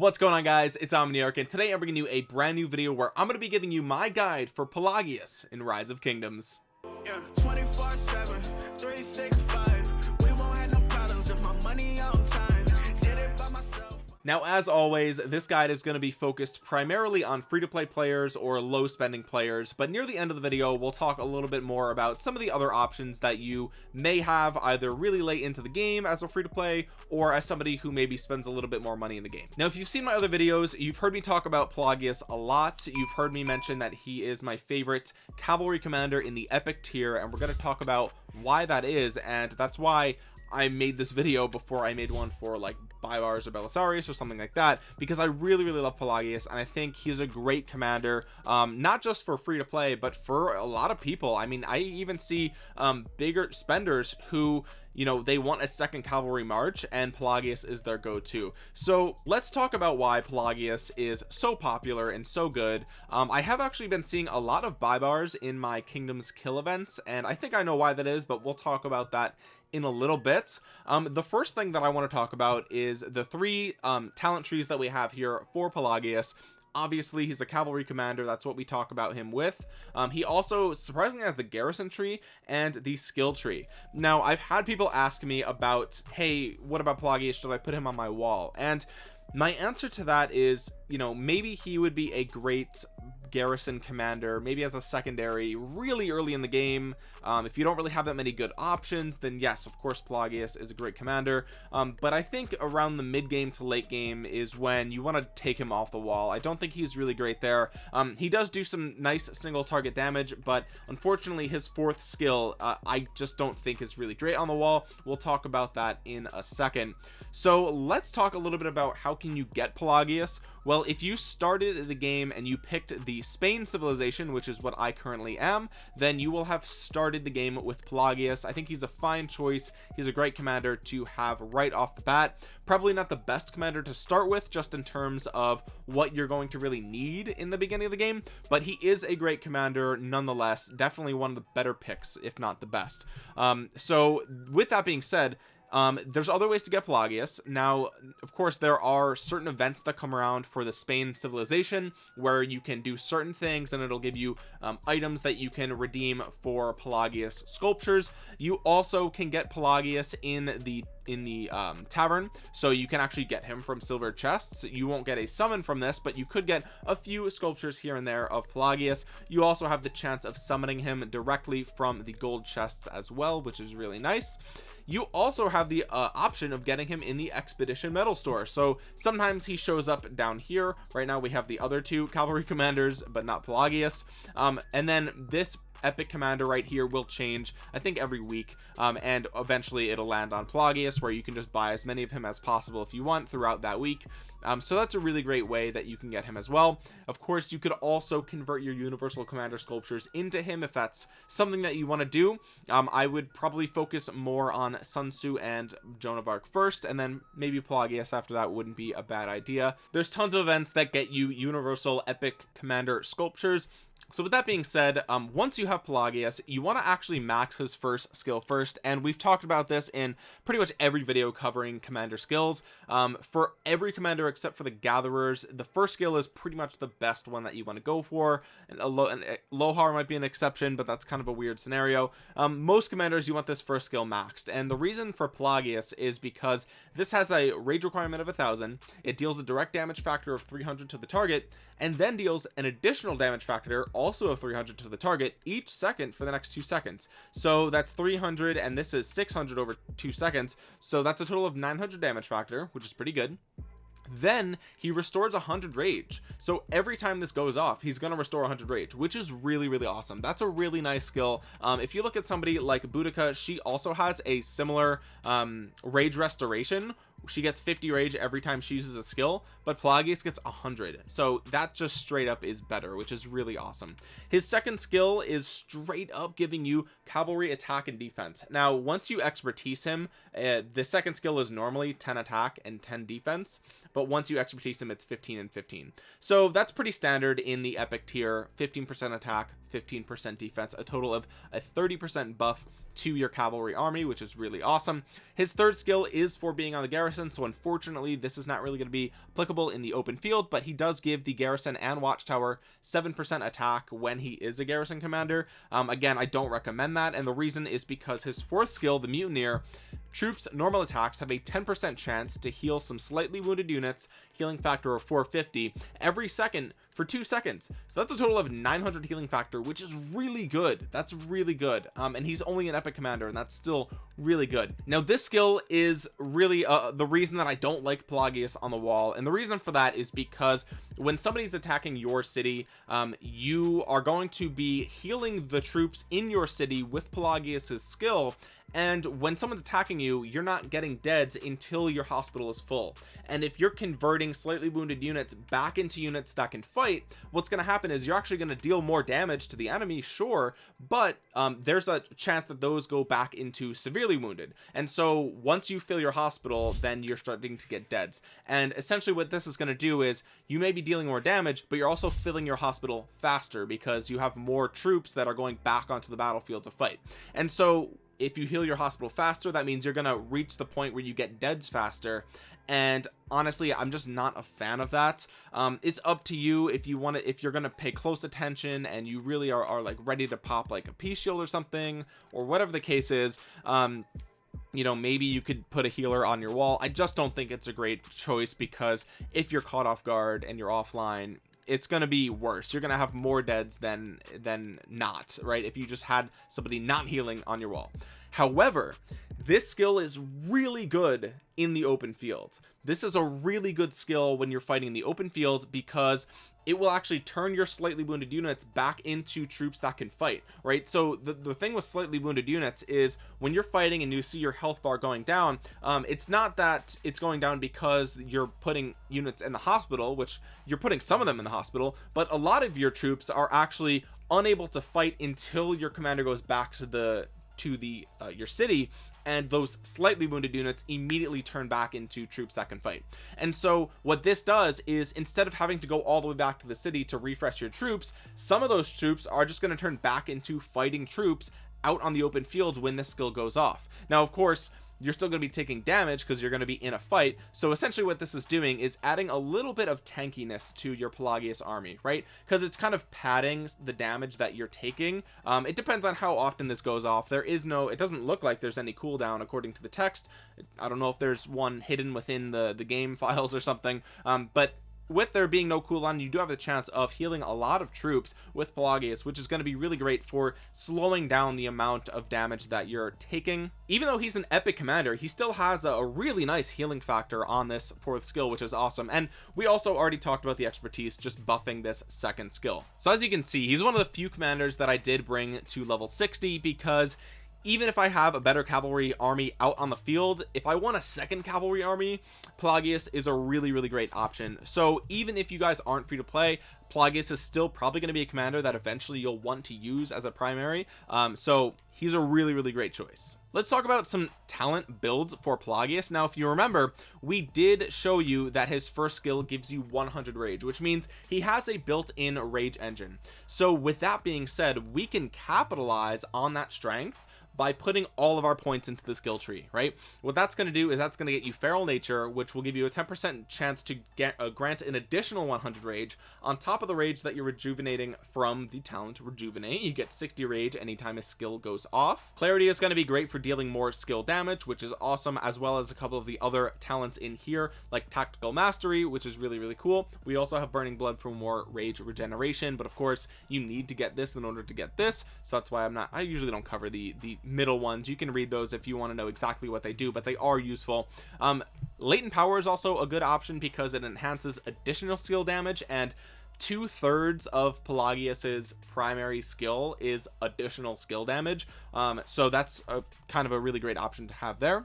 what's going on guys? It's Omniarch and today I'm bringing you a brand new video where I'm going to be giving you my guide for Pelagius in Rise of Kingdoms. Yeah, now as always this guide is going to be focused primarily on free-to-play players or low spending players but near the end of the video we'll talk a little bit more about some of the other options that you may have either really late into the game as a free-to-play or as somebody who maybe spends a little bit more money in the game. Now if you've seen my other videos you've heard me talk about Pelagius a lot. You've heard me mention that he is my favorite cavalry commander in the epic tier and we're going to talk about why that is and that's why I made this video before I made one for like Baibars or Belisarius or something like that because I really really love Pelagius and I think he's a great commander um not just for free to play but for a lot of people. I mean I even see um bigger spenders who you know they want a second cavalry march and Pelagius is their go-to. So let's talk about why Pelagius is so popular and so good. Um, I have actually been seeing a lot of Baibars in my kingdoms kill events and I think I know why that is but we'll talk about that in a little bit. Um the first thing that I want to talk about is the three um talent trees that we have here for Pelagius. Obviously he's a cavalry commander that's what we talk about him with. Um, he also surprisingly has the garrison tree and the skill tree. Now I've had people ask me about hey what about Pelagius? Should I put him on my wall? And my answer to that is you know maybe he would be a great garrison commander maybe as a secondary really early in the game. Um, if you don't really have that many good options then yes of course Pelagius is a great commander. Um, but I think around the mid game to late game is when you want to take him off the wall. I don't think he's really great there. Um, he does do some nice single target damage but unfortunately his fourth skill uh, I just don't think is really great on the wall. We'll talk about that in a second. So let's talk a little bit about how can you get Pelagius well if you started the game and you picked the Spain civilization which is what I currently am then you will have started the game with Pelagius. I think he's a fine choice. He's a great commander to have right off the bat. Probably not the best commander to start with just in terms of what you're going to really need in the beginning of the game but he is a great commander nonetheless. Definitely one of the better picks if not the best. Um so with that being said um there's other ways to get Pelagius. Now of course there are certain events that come around for the Spain civilization where you can do certain things and it'll give you um, items that you can redeem for Pelagius sculptures. You also can get Pelagius in the in the um, tavern. So you can actually get him from silver chests. You won't get a summon from this but you could get a few sculptures here and there of Pelagius. You also have the chance of summoning him directly from the gold chests as well which is really nice you also have the uh, option of getting him in the expedition medal store. So sometimes he shows up down here. Right now we have the other two cavalry commanders but not Pelagius. Um, and then this epic commander right here will change I think every week um, and eventually it'll land on Pelagius where you can just buy as many of him as possible if you want throughout that week. Um, so that's a really great way that you can get him as well. Of course you could also convert your universal commander sculptures into him if that's something that you want to do. Um, I would probably focus more on Sun Tzu and Joan of Arc first and then maybe Pelagius after that wouldn't be a bad idea. There's tons of events that get you universal epic commander sculptures so with that being said um once you have Pelagius you want to actually max his first skill first and we've talked about this in pretty much every video covering commander skills. Um for every commander except for the gatherers the first skill is pretty much the best one that you want to go for. And and lohar might be an exception but that's kind of a weird scenario. Um most commanders you want this first skill maxed and the reason for Pelagius is because this has a rage requirement of a thousand it deals a direct damage factor of 300 to the target and then deals an additional damage factor also of 300 to the target each second for the next two seconds. So that's 300 and this is 600 over two seconds. So that's a total of 900 damage factor which is pretty good. Then he restores 100 rage. So every time this goes off he's going to restore 100 rage which is really really awesome. That's a really nice skill. Um, if you look at somebody like Boudica she also has a similar um, rage restoration she gets 50 rage every time she uses a skill but Pelagius gets 100 so that just straight up is better which is really awesome. His second skill is straight up giving you cavalry attack and defense. Now once you expertise him uh, the second skill is normally 10 attack and 10 defense but once you expertise him it's 15 and 15 so that's pretty standard in the epic tier. 15 percent attack 15 percent defense a total of a 30 percent buff to your cavalry army which is really awesome. His third skill is for being on the garrison so unfortunately this is not really going to be applicable in the open field but he does give the garrison and watchtower seven percent attack when he is a garrison commander. Um, again I don't recommend that and the reason is because his fourth skill the mutineer troops normal attacks have a 10% chance to heal some slightly wounded units healing factor of 450 every second for two seconds. So that's a total of 900 healing factor which is really good. That's really good. Um, and he's only an epic commander and that's still really good. Now this skill is really uh, the reason that I don't like Pelagius on the wall and the reason for that is because when somebody's attacking your city um, you are going to be healing the troops in your city with Pelagius's skill and when someone's attacking you you're not getting deads until your hospital is full. And if you're converting slightly wounded units back into units that can fight what's going to happen is you're actually going to deal more damage to the enemy sure but um, there's a chance that those go back into severely wounded. And so once you fill your hospital then you're starting to get deads. And essentially what this is going to do is you may be dealing more damage but you're also filling your hospital faster because you have more troops that are going back onto the battlefield to fight. And so if you heal your hospital faster that means you're gonna reach the point where you get deads faster. And honestly I'm just not a fan of that. Um it's up to you if you want to if you're gonna pay close attention and you really are, are like ready to pop like a peace shield or something or whatever the case is um you know maybe you could put a healer on your wall. I just don't think it's a great choice because if you're caught off guard and you're offline it's going to be worse. You're going to have more deads than than not right? If you just had somebody not healing on your wall however this skill is really good in the open field. This is a really good skill when you're fighting in the open fields because it will actually turn your slightly wounded units back into troops that can fight right? So the, the thing with slightly wounded units is when you're fighting and you see your health bar going down um, it's not that it's going down because you're putting units in the hospital which you're putting some of them in the hospital but a lot of your troops are actually unable to fight until your commander goes back to the to the uh, your city and those slightly wounded units immediately turn back into troops that can fight. And so what this does is instead of having to go all the way back to the city to refresh your troops some of those troops are just going to turn back into fighting troops out on the open field when this skill goes off. Now of course you're still going to be taking damage because you're going to be in a fight. So essentially what this is doing is adding a little bit of tankiness to your Pelagius army right? Because it's kind of padding the damage that you're taking. Um, it depends on how often this goes off. There is no it doesn't look like there's any cooldown according to the text. I don't know if there's one hidden within the the game files or something. Um, but with there being no cooldown you do have the chance of healing a lot of troops with Pelagius which is going to be really great for slowing down the amount of damage that you're taking. Even though he's an epic commander he still has a, really nice healing factor on this fourth skill which is awesome. And we also already talked about the expertise just buffing this second skill. So as you can see he's one of the few commanders that I did bring to level 60 because even if I have a better cavalry army out on the field if I want a second cavalry army Pelagius is a really really great option. So even if you guys aren't free to play Pelagius is still probably going to be a commander that eventually you'll want to use as a primary. Um, so he's a really really great choice. Let's talk about some talent builds for Pelagius now if you remember we did show you that his first skill gives you 100 rage which means he has a built-in rage engine. So with that being said we can capitalize on that strength by putting all of our points into the skill tree right? What that's going to do is that's going to get you feral nature which will give you a 10 percent chance to get uh, grant an additional 100 rage on top of the rage that you're rejuvenating from the talent rejuvenate. You get 60 rage anytime a skill goes off. Clarity is going to be great for dealing more skill damage which is awesome as well as a couple of the other talents in here like tactical mastery which is really really cool. We also have burning blood for more rage regeneration but of course you need to get this in order to get this so that's why I'm not I usually don't cover the the middle ones. You can read those if you want to know exactly what they do but they are useful. Um latent power is also a good option because it enhances additional skill damage and two-thirds of Pelagius's primary skill is additional skill damage. Um so that's a kind of a really great option to have there.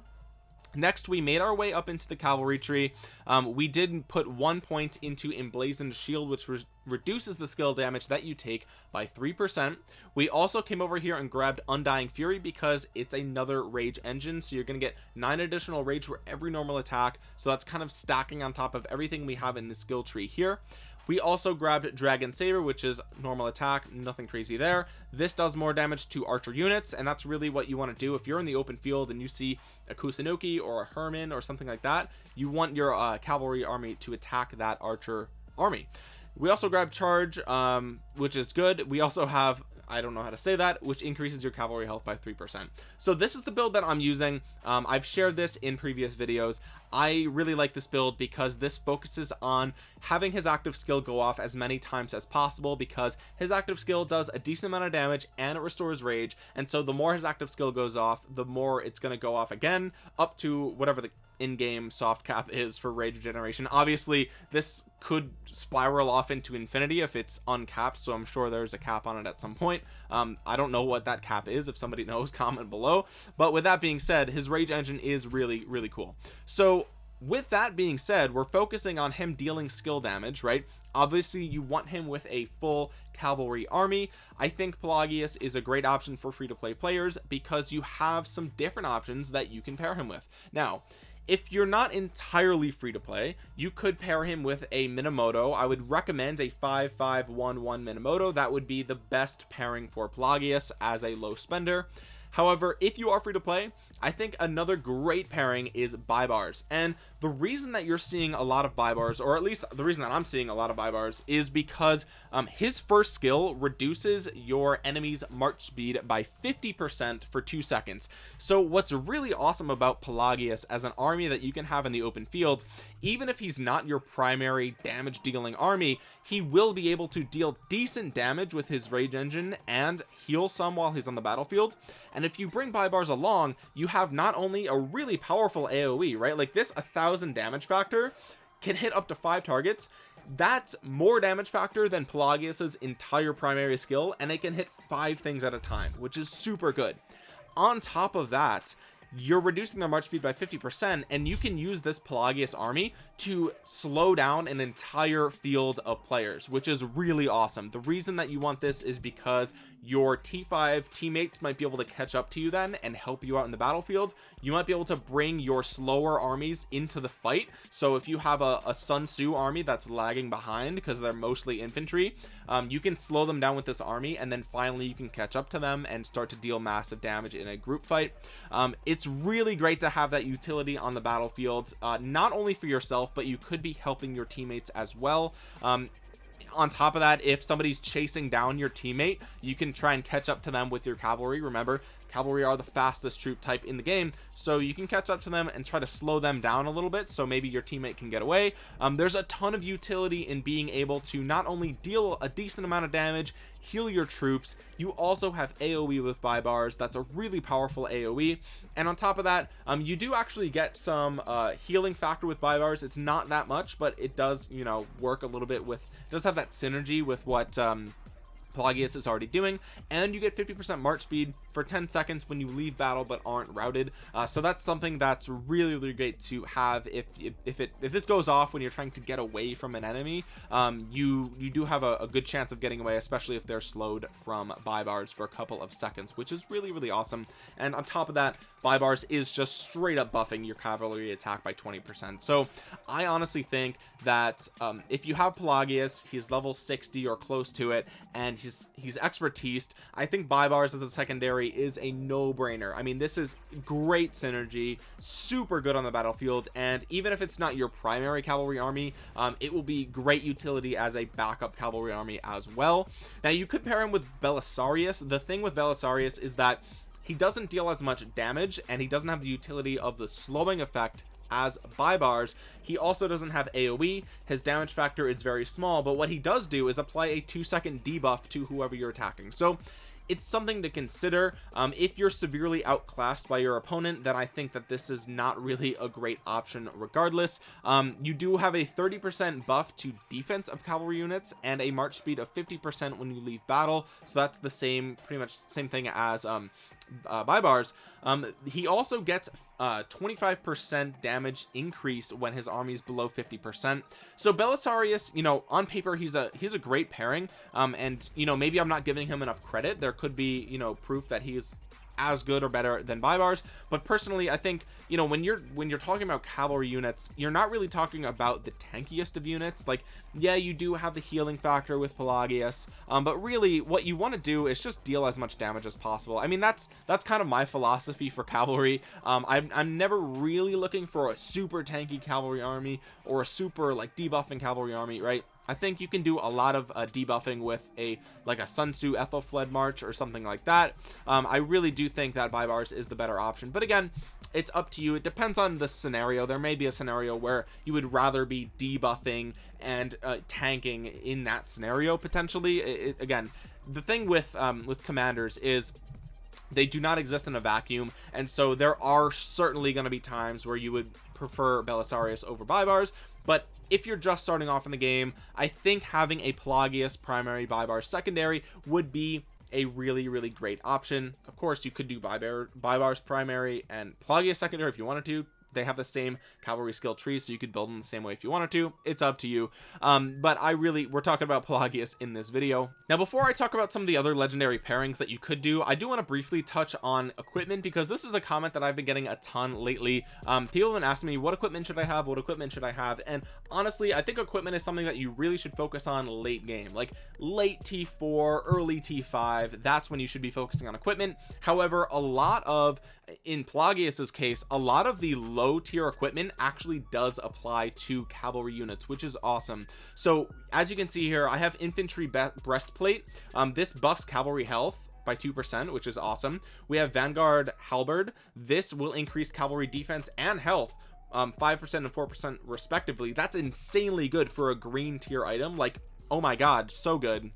Next we made our way up into the cavalry tree. Um, we did put one point into emblazoned shield which was reduces the skill damage that you take by three percent. We also came over here and grabbed undying fury because it's another rage engine so you're going to get nine additional rage for every normal attack. So that's kind of stacking on top of everything we have in the skill tree here. We also grabbed dragon saber which is normal attack nothing crazy there. This does more damage to archer units and that's really what you want to do. If you're in the open field and you see a kusunoki or a Hermann or something like that you want your uh, cavalry army to attack that archer army we also grab charge um, which is good. We also have I don't know how to say that which increases your cavalry health by 3% so this is the build that I'm using. Um, I've shared this in previous videos. I really like this build because this focuses on having his active skill go off as many times as possible because his active skill does a decent amount of damage and it restores rage. And so the more his active skill goes off the more it's going to go off again up to whatever the in-game soft cap is for rage regeneration obviously this could spiral off into infinity if it's uncapped so i'm sure there's a cap on it at some point. Um, i don't know what that cap is if somebody knows comment below. But with that being said his rage engine is really really cool. So with that being said we're focusing on him dealing skill damage right? Obviously you want him with a full cavalry army. I think pelagius is a great option for free-to-play players because you have some different options that you can pair him with. Now if you're not entirely free to play you could pair him with a minamoto. I would recommend a 5511 minamoto. That would be the best pairing for pelagius as a low spender. However if you are free to play I think another great pairing is Baibars and the reason that you're seeing a lot of Baibars or at least the reason that I'm seeing a lot of Baibars is because um, his first skill reduces your enemy's march speed by 50% for two seconds. So what's really awesome about Pelagius as an army that you can have in the open field even if he's not your primary damage dealing army he will be able to deal decent damage with his rage engine and heal some while he's on the battlefield. And if you bring Baibars along you have not only a really powerful AoE right? Like this a thousand damage factor can hit up to five targets. That's more damage factor than Pelagius's entire primary skill and it can hit five things at a time which is super good. On top of that you're reducing their march speed by 50 percent and you can use this pelagius army to slow down an entire field of players which is really awesome. The reason that you want this is because your t5 teammates might be able to catch up to you then and help you out in the battlefield. You might be able to bring your slower armies into the fight. So if you have a, a sun tzu army that's lagging behind because they're mostly infantry um, you can slow them down with this army and then finally you can catch up to them and start to deal massive damage in a group fight. Um, it's really great to have that utility on the battlefield uh, not only for yourself but you could be helping your teammates as well. Um, on top of that if somebody's chasing down your teammate you can try and catch up to them with your cavalry. Remember cavalry are the fastest troop type in the game so you can catch up to them and try to slow them down a little bit so maybe your teammate can get away. Um, there's a ton of utility in being able to not only deal a decent amount of damage heal your troops you also have aoe with Baibars that's a really powerful aoe and on top of that um, you do actually get some uh, healing factor with Baibars it's not that much but it does you know work a little bit with does have that synergy with what um, Pelagius is already doing and you get 50% march speed for 10 seconds when you leave battle but aren't routed. Uh, so that's something that's really really great to have if if it if this goes off when you're trying to get away from an enemy um, you you do have a, a, good chance of getting away especially if they're slowed from Baibars for a couple of seconds which is really really awesome. And on top of that Baibars is just straight up buffing your cavalry attack by 20 percent. So I honestly think that um, if you have Pelagius he's level 60 or close to it and he's he's expertise I think Baibars as a secondary is a no-brainer. I mean this is great synergy super good on the battlefield and even if it's not your primary cavalry army um, it will be great utility as a backup cavalry army as well. Now you could pair him with Belisarius. The thing with Belisarius is that he doesn't deal as much damage and he doesn't have the utility of the slowing effect as Baibars, he also doesn't have aoe his damage factor is very small but what he does do is apply a two second debuff to whoever you're attacking. So it's something to consider. Um, if you're severely outclassed by your opponent then I think that this is not really a great option regardless. Um, you do have a 30 percent buff to defense of cavalry units and a march speed of 50 percent when you leave battle. So that's the same pretty much same thing as um, uh, bars, um he also gets uh 25 percent damage increase when his army is below 50 percent. So belisarius you know on paper he's a he's a great pairing um and you know maybe i'm not giving him enough credit. There could be you know proof that he's as good or better than Baibars but personally I think you know when you're when you're talking about cavalry units you're not really talking about the tankiest of units. Like yeah you do have the healing factor with Pelagius um, but really what you want to do is just deal as much damage as possible. I mean that's that's kind of my philosophy for cavalry. Um, I'm, I'm never really looking for a super tanky cavalry army or a super like debuffing cavalry army right I think you can do a lot of uh, debuffing with a like a Sun Tzu Aethelflaed March or something like that. Um, I really do think that Baibars is the better option. But again it's up to you. It depends on the scenario. There may be a scenario where you would rather be debuffing and uh, tanking in that scenario potentially. It, it, again the thing with um, with commanders is they do not exist in a vacuum. And so there are certainly going to be times where you would prefer Belisarius over Baibars but if you're just starting off in the game I think having a Pelagius primary bybar secondary would be a really really great option. Of course you could do Baibars, Baibars primary and Pelagius secondary if you wanted to they have the same cavalry skill tree so you could build them the same way if you wanted to. It's up to you. Um, but I really we're talking about Pelagius in this video. Now before I talk about some of the other legendary pairings that you could do I do want to briefly touch on equipment because this is a comment that I've been getting a ton lately. Um, people have been asking me what equipment should I have? What equipment should I have? And honestly I think equipment is something that you really should focus on late game like late T4 early T5 that's when you should be focusing on equipment. However a lot of in Pelagius's case a lot of the low tier equipment actually does apply to cavalry units which is awesome. So as you can see here I have infantry breastplate. Um, this buffs cavalry health by 2% which is awesome. We have Vanguard halberd. This will increase cavalry defense and health um 5% and 4% respectively. That's insanely good for a green tier item. Like oh my god so good.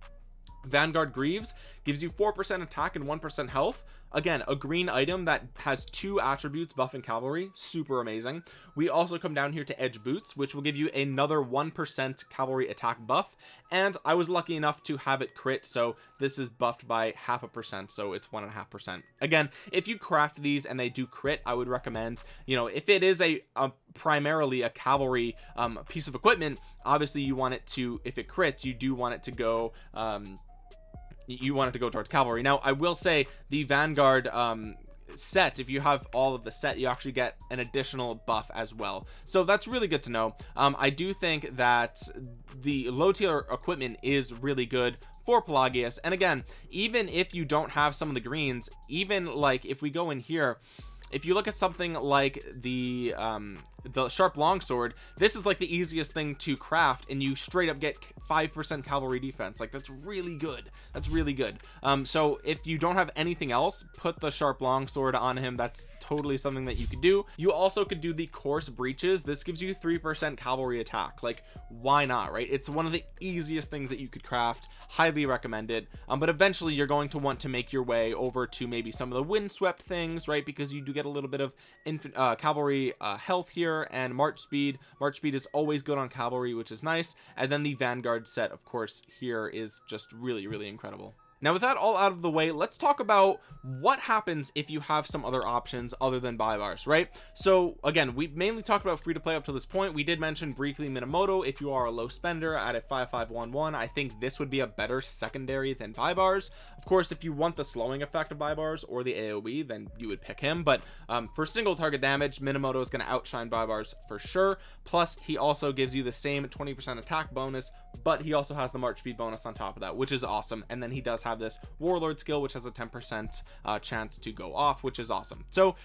Vanguard Greaves gives you 4% attack and 1% health again a green item that has two attributes buff and cavalry. Super amazing. We also come down here to edge boots which will give you another one percent cavalry attack buff. And i was lucky enough to have it crit so this is buffed by half a percent so it's one and a half percent. Again if you craft these and they do crit i would recommend you know if it is a, a primarily a cavalry um, piece of equipment obviously you want it to if it crits you do want it to go um you want it to go towards cavalry. Now i will say the vanguard um set if you have all of the set you actually get an additional buff as well. So that's really good to know. Um i do think that the low tier equipment is really good for Pelagius. And again even if you don't have some of the greens even like if we go in here if you look at something like the um the sharp longsword this is like the easiest thing to craft and you straight up get five percent cavalry defense. Like that's really good. That's really good. Um so if you don't have anything else put the sharp longsword on him. That's totally something that you could do. You also could do the coarse breeches. This gives you three percent cavalry attack. Like why not right? It's one of the easiest things that you could craft. Highly recommended um but eventually you're going to want to make your way over to maybe some of the windswept things right? Because you do get a little bit of infant uh, cavalry uh, health here and march speed. March speed is always good on cavalry which is nice. And then the vanguard set of course here is just really really incredible now with that all out of the way let's talk about what happens if you have some other options other than Baibars right? So again we mainly talked about free to play up to this point. We did mention briefly minamoto. If you are a low spender at a 5511 i think this would be a better secondary than Baibars of course if you want the slowing effect of Baibars or the aoe then you would pick him. But um, for single target damage minamoto is going to outshine Baibars for sure. Plus he also gives you the same 20 percent attack bonus but he also has the march speed bonus on top of that which is awesome. And then he does have this warlord skill which has a 10 percent uh, chance to go off which is awesome. So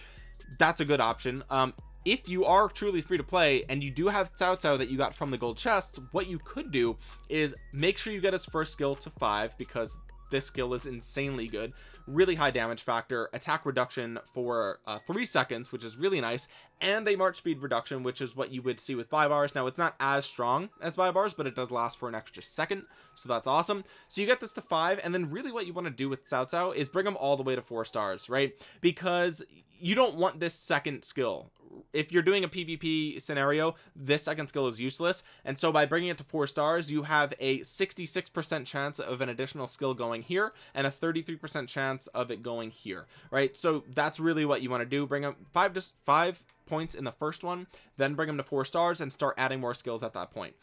that's a good option. Um if you are truly free to play and you do have Cao Cao that you got from the gold chests what you could do is make sure you get his first skill to five because this skill is insanely good. Really high damage factor attack reduction for uh, three seconds which is really nice and a march speed reduction which is what you would see with Baibars now it's not as strong as Baibars but it does last for an extra second so that's awesome. So you get this to five and then really what you want to do with Cao Cao is bring them all the way to four stars right? Because you don't want this second skill if you're doing a pvp scenario this second skill is useless. And so by bringing it to four stars you have a 66 percent chance of an additional skill going here and a 33 percent chance of it going here right? So that's really what you want to do. Bring up five to five points in the first one then bring them to four stars and start adding more skills at that point.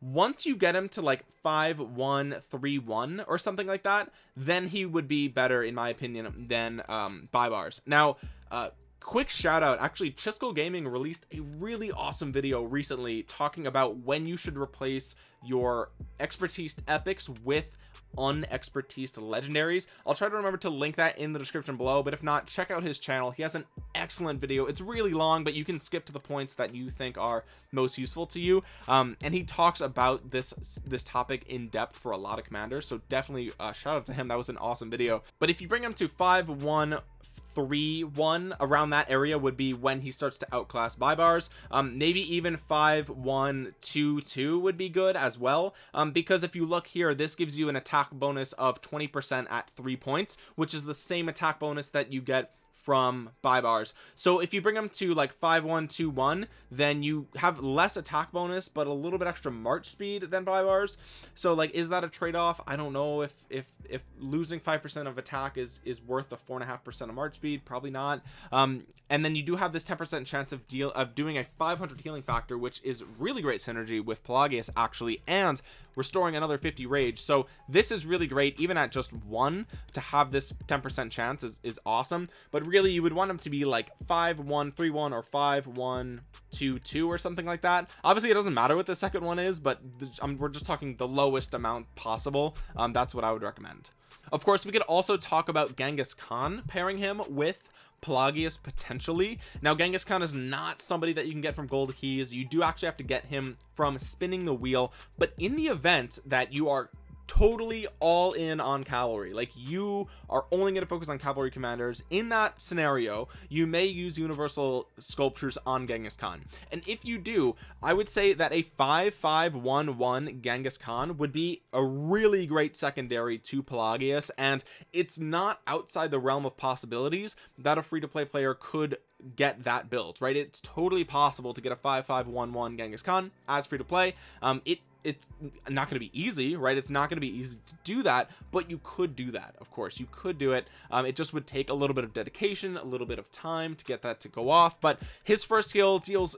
Once you get him to like five one three one or something like that then he would be better in my opinion than um bars. now uh quick shout out actually Chisco Gaming released a really awesome video recently talking about when you should replace your expertise epics with unexpertise legendaries. I'll try to remember to link that in the description below but if not check out his channel. He has an excellent video. It's really long but you can skip to the points that you think are most useful to you. Um, and he talks about this this topic in depth for a lot of commanders so definitely uh, shout out to him. That was an awesome video. But if you bring him to five one three one around that area would be when he starts to outclass Baibars um maybe even five one two two would be good as well. Um because if you look here this gives you an attack bonus of 20 percent at three points which is the same attack bonus that you get from Baibars so if you bring them to like 5121 then you have less attack bonus but a little bit extra march speed than Baibars so like is that a trade-off? I don't know if if if losing five percent of attack is is worth the four and a half percent of march speed. Probably not. Um and then you do have this 10 percent chance of deal of doing a 500 healing factor which is really great synergy with Pelagius actually and restoring another 50 rage. So this is really great even at just one to have this 10 percent chance is, is awesome. But really you would want them to be like 5 1 3 1 or 5 1 2 2 or something like that. Obviously it doesn't matter what the second one is but we're just talking the lowest amount possible. Um, that's what I would recommend. Of course we could also talk about Genghis Khan pairing him with Pelagius potentially. Now Genghis Khan is not somebody that you can get from gold keys. You do actually have to get him from spinning the wheel. But in the event that you are totally all in on cavalry. Like you are only going to focus on cavalry commanders. In that scenario you may use universal sculptures on Genghis Khan. And if you do I would say that a 5511 Genghis Khan would be a really great secondary to Pelagius. And it's not outside the realm of possibilities that a free-to-play player could get that build right? It's totally possible to get a 5511 Genghis Khan as free to play um it it's not going to be easy right? It's not going to be easy to do that but you could do that of course. You could do it. Um, it just would take a little bit of dedication a little bit of time to get that to go off but his first skill deals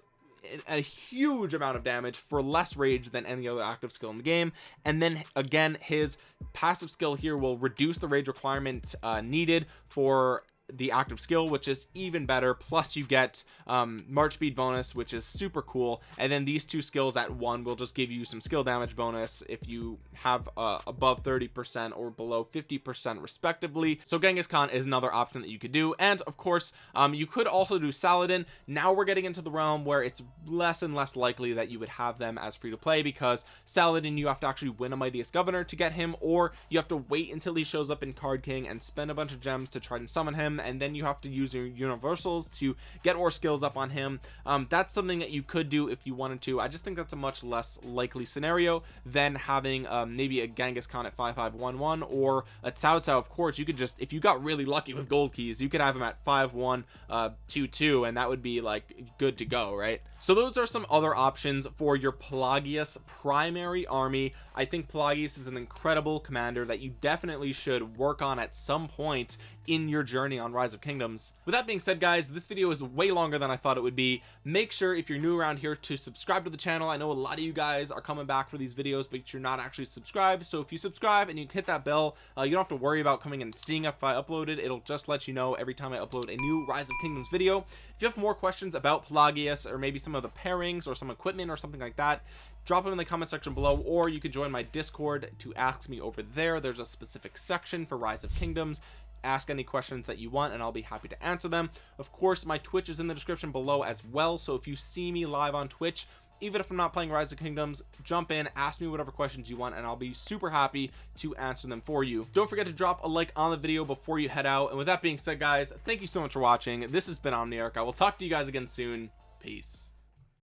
a huge amount of damage for less rage than any other active skill in the game and then again his passive skill here will reduce the rage requirement uh, needed for the active skill which is even better. Plus you get um march speed bonus which is super cool. And then these two skills at one will just give you some skill damage bonus if you have uh, above 30 percent or below 50 percent respectively. So genghis khan is another option that you could do. And of course um you could also do saladin. Now we're getting into the realm where it's less and less likely that you would have them as free to play because saladin you have to actually win a mightiest governor to get him or you have to wait until he shows up in card king and spend a bunch of gems to try and summon him and then you have to use your universals to get more skills up on him. Um, that's something that you could do if you wanted to. I just think that's a much less likely scenario than having um, maybe a Genghis Khan at 5511 or a Cao Cao of course you could just if you got really lucky with gold keys you could have him at 5122 uh, and that would be like good to go right so those are some other options for your Pelagius primary army. I think Pelagius is an incredible commander that you definitely should work on at some point in your journey on rise of kingdoms. With that being said guys this video is way longer than i thought it would be. Make sure if you're new around here to subscribe to the channel. I know a lot of you guys are coming back for these videos but you're not actually subscribed. So if you subscribe and you hit that bell uh, you don't have to worry about coming and seeing if i uploaded it'll just let you know every time i upload a new rise of kingdoms video. If you have more questions about pelagius or maybe some of the pairings or some equipment or something like that drop them in the comment section below or you could join my discord to ask me over there. There's a specific section for rise of kingdoms. Ask any questions that you want and I'll be happy to answer them. Of course my Twitch is in the description below as well so if you see me live on Twitch even if I'm not playing Rise of Kingdoms jump in ask me whatever questions you want and I'll be super happy to answer them for you. Don't forget to drop a like on the video before you head out. And with that being said guys thank you so much for watching. This has been Omniarch. I will talk to you guys again soon. Peace